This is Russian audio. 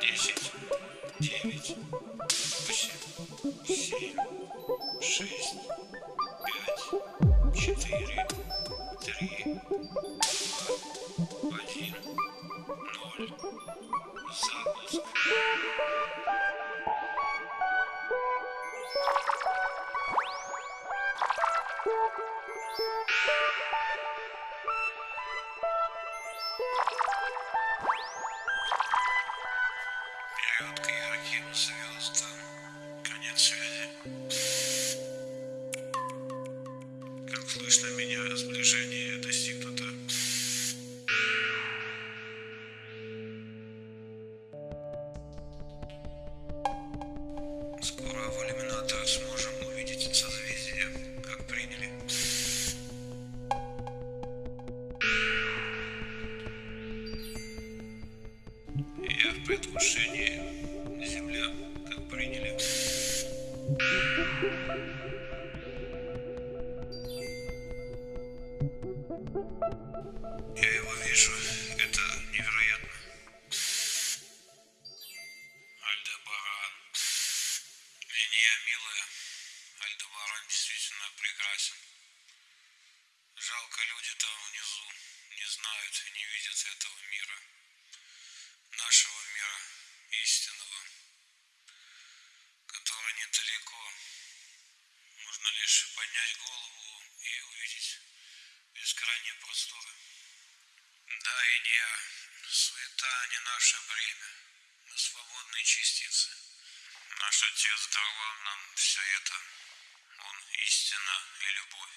Десять, девять, восемь, семь, шесть, пять, четыре, три, два, слышно меня, сближение достигнуто. Я в предвкушении. Земля, как приняли. Я его вижу. Это невероятно. Альдебаран. Меня, милая. Альдебаран действительно прекрасен. Жалко, люди там внизу не знают и не видят этого мира. Лишь поднять голову и увидеть бескрайние просторы. Да и не суета не наше бремя. Мы свободные частицы. Наш Отец даровал нам все это. Он истина и любовь.